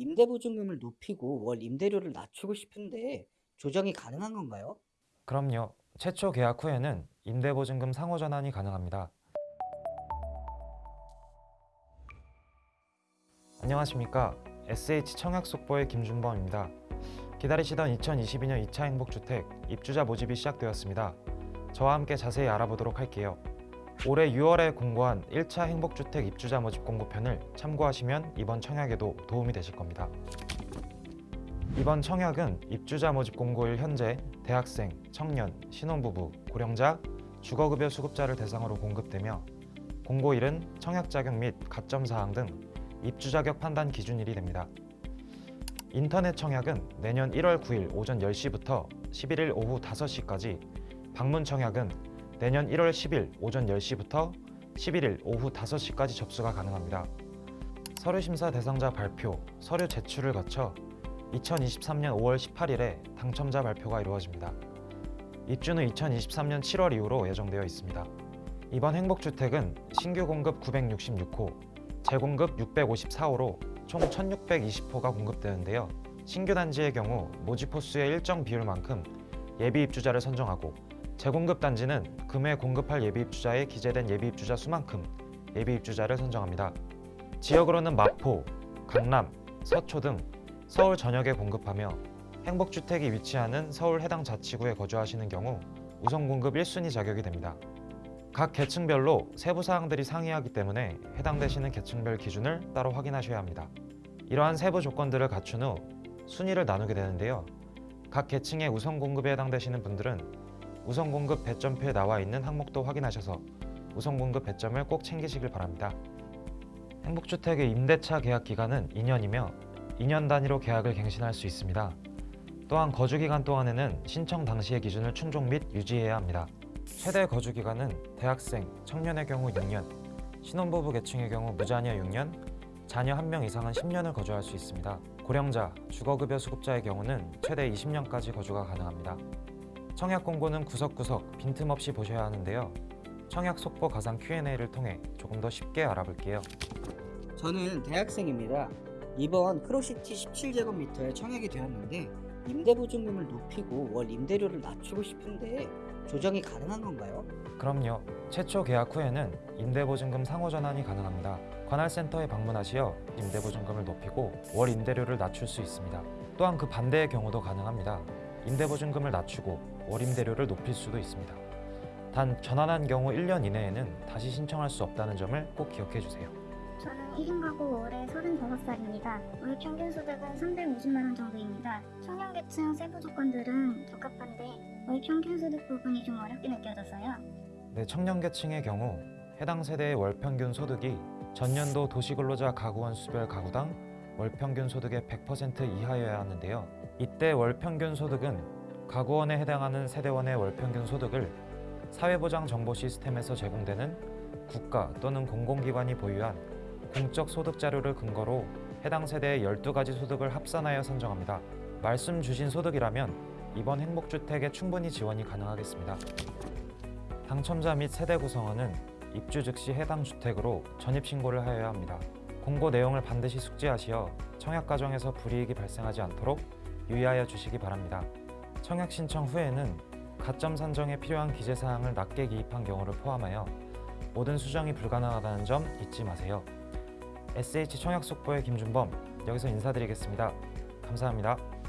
임대보증금을 높이고 월 임대료를 낮추고 싶은데 조정이 가능한 건가요? 그럼요. 최초 계약 후에는 임대보증금 상호 전환이 가능합니다. 안녕하십니까. SH 청약 속보의 김준범입니다. 기다리시던 2022년 2차 행복주택 입주자 모집이 시작되었습니다. 저와 함께 자세히 알아보도록 할게요. 올해 6월에 공고한 1차 행복주택 입주자 모집 공고편을 참고하시면 이번 청약에도 도움이 되실 겁니다. 이번 청약은 입주자 모집 공고일 현재 대학생, 청년, 신혼부부, 고령자, 주거급여 수급자를 대상으로 공급되며 공고일은 청약 자격 및 가점 사항 등 입주 자격 판단 기준일이 됩니다. 인터넷 청약은 내년 1월 9일 오전 10시부터 11일 오후 5시까지 방문 청약은 내년 1월 10일 오전 10시부터 11일 오후 5시까지 접수가 가능합니다. 서류 심사 대상자 발표, 서류 제출을 거쳐 2023년 5월 18일에 당첨자 발표가 이루어집니다. 입주는 2023년 7월 이후로 예정되어 있습니다. 이번 행복주택은 신규 공급 966호, 재공급 654호로 총 1620호가 공급되는데요. 신규 단지의 경우 모집 호수의 일정 비율만큼 예비 입주자를 선정하고 재공급 단지는 금해 공급할 예비 입주자의 기재된 예비 입주자 수만큼 예비 입주자를 선정합니다. 지역으로는 마포, 강남, 서초 등 서울 전역에 공급하며 행복주택이 위치하는 서울 해당 자치구에 거주하시는 경우 우선 공급 1순위 자격이 됩니다. 각 계층별로 세부 사항들이 상이하기 때문에 해당되시는 계층별 기준을 따로 확인하셔야 합니다. 이러한 세부 조건들을 갖춘 후 순위를 나누게 되는데요. 각 계층의 우선 공급에 해당되시는 분들은 우선 공급 배점표에 나와 있는 항목도 확인하셔서 우선 공급 배점을 꼭 챙기시길 바랍니다. 행복주택의 임대차 계약 기간은 2년이며 2년 단위로 계약을 갱신할 수 있습니다. 또한 거주 기간 동안에는 신청 당시의 기준을 충족 및 유지해야 합니다. 최대 거주 기간은 대학생, 청년의 경우 6년, 신혼부부 계층의 경우 무자녀 6년, 자녀 1명 이상은 10년을 거주할 수 있습니다. 고령자, 주거급여 수급자의 경우는 최대 20년까지 거주가 가능합니다. 청약 공고는 구석구석 빈틈없이 보셔야 하는데요. 청약 속보 가상 Q&A를 통해 조금 더 쉽게 알아볼게요. 저는 대학생입니다. 이번 크로시티 17제곱미터에 청약이 되었는데 임대보증금을 높이고 월 임대료를 낮추고 싶은데 조정이 가능한 건가요? 그럼요. 최초 계약 후에는 임대보증금 상호 전환이 가능합니다. 관할센터에 방문하시어 임대보증금을 높이고 월 임대료를 낮출 수 있습니다. 또한 그 반대의 경우도 가능합니다. 임대보증금을 낮추고 월 임대료를 높일 수도 있습니다. 단 전환한 경우 1년 이내에는 다시 신청할 수 없다는 점을 꼭 기억해 주세요. 저는 1인 가구 올해 35살입니다. 월 평균 소득은 350만 원 정도입니다. 청년계층 세부 조건들은 적합한데 월 평균 소득 부분이 좀 어렵게 느껴져서요. 네, 청년계층의 경우 해당 세대의 월 평균 소득이 전년도 도시근로자 가구원 수별 가구당 월 평균 소득의 100% 이하여야 하는데요. 이때 월 평균 소득은 가구원에 해당하는 세대원의 월 평균 소득을 사회보장 정보 시스템에서 제공되는 국가 또는 공공기관이 보유한 공적 소득 자료를 근거로 해당 세대의 12가지 소득을 합산하여 선정합니다. 말씀 주신 소득이라면 이번 행복주택에 충분히 지원이 가능하겠습니다. 당첨자 및 세대 구성원은 입주 즉시 해당 주택으로 전입신고를 하여야 합니다. 공고 내용을 반드시 숙지하시어 청약 과정에서 불이익이 발생하지 않도록 유의하여 주시기 바랍니다. 청약 신청 후에는 가점 산정에 필요한 기재사항을 낮게 기입한 경우를 포함하여 모든 수정이 불가능하다는 점 잊지 마세요. SH 청약 속보의 김준범 여기서 인사드리겠습니다. 감사합니다.